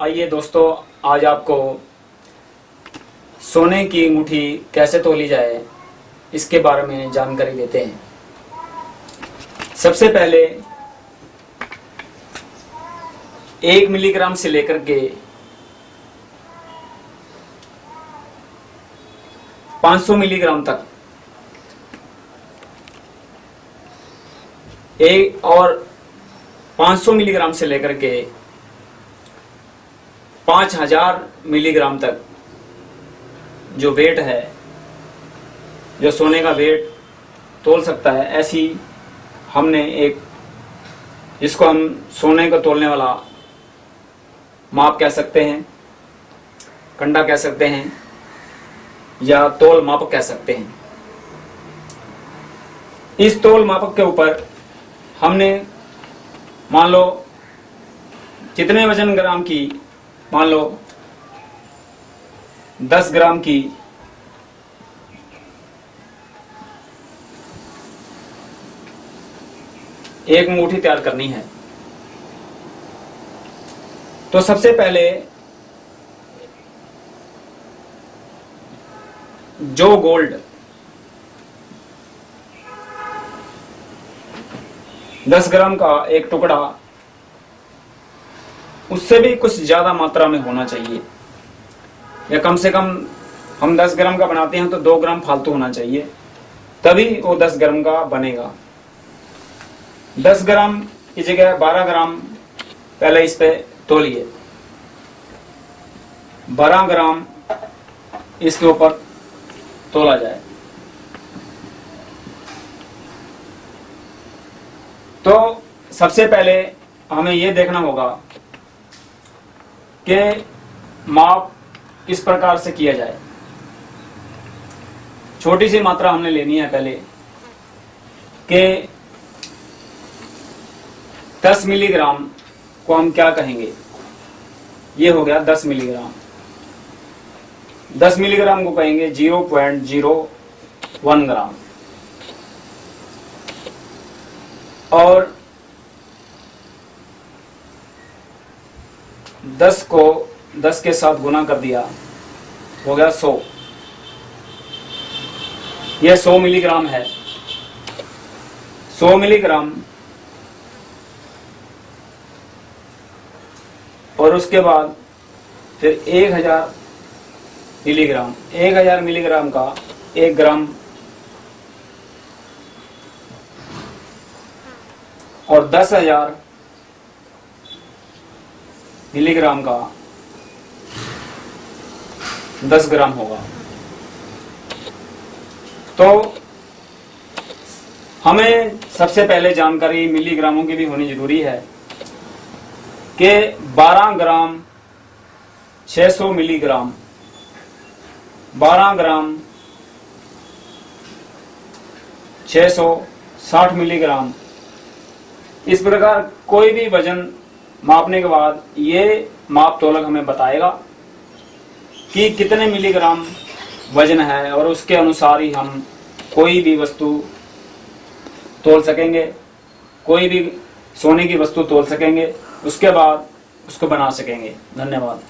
आइए दोस्तों, आज आपको सोने की अंगूठी कैसे तोली जाए, इसके बारे में जानकारी देते हैं। सबसे पहले एक मिलीग्राम से लेकर के 500 मिलीग्राम तक एक और 500 मिलीग्राम से लेकर के 5000 मिलीग्राम तक जो वेट है, जो सोने का वेट तोल सकता है, ऐसी हमने एक, जिसको हम सोने को तोलने वाला माप कह सकते हैं, कंडा कह सकते हैं, या तोल मापक कह सकते हैं। इस तोल मापक के ऊपर हमने, मान लो, कितने वज़न ग्राम की, मान लो 10 ग्राम की, एक मुट्ठी तैयार करनी है। तो सबसे पहले, जो गोल्ड दस ग्राम का एक टुकड़ा, उससे भी कुछ ज़्यादा मात्रा में होना चाहिए। या कम से कम हम 10 ग्राम का बनाते हैं तो 2 ग्राम फालतू होना चाहिए। तभी वो 10 ग्राम का बनेगा। 10 ग्राम की जगह 12 ग्राम पहले इस पे तोलिए। 12 ग्राम इसके ऊपर तोला जाए तो सबसे पहले हमें यह देखना होगा कि माप किस प्रकार से किया जाए। छोटी सी मात्रा हमने लेनी है पहले कि 10 मिलीग्राम को हम क्या कहेंगे? ये हो गया 10 मिलीग्राम। 10 मिलीग्राम को कहेंगे 0.01 ग्राम। और 10 को 10 के साथ गुना कर दिया, हो गया सौ। यह सौ मिलीग्राम है। सौ मिलीग्राम। और उसके बाद फिर 1000 मिलीग्राम। 1000 मिलीग्राम का एक ग्राम। और 10000 मिलीग्राम का 10 ग्राम होगा। तो हमें सबसे पहले जानकारी मिलीग्रामों की भी होनी ज़रूरी है कि 12 ग्राम 600 मिलीग्राम 12 ग्राम 660 मिलीग्राम। इस प्रकार कोई भी वज़न मापने के बाद ये माप तोलक हमें बताएगा कि कितने मिलीग्राम वज़न है और उसके अनुसार ही हम कोई भी वस्तु तोल सकेंगे, कोई भी सोने की वस्तु तोल सकेंगे, उसके बाद उसको बना सकेंगे। धन्यवाद।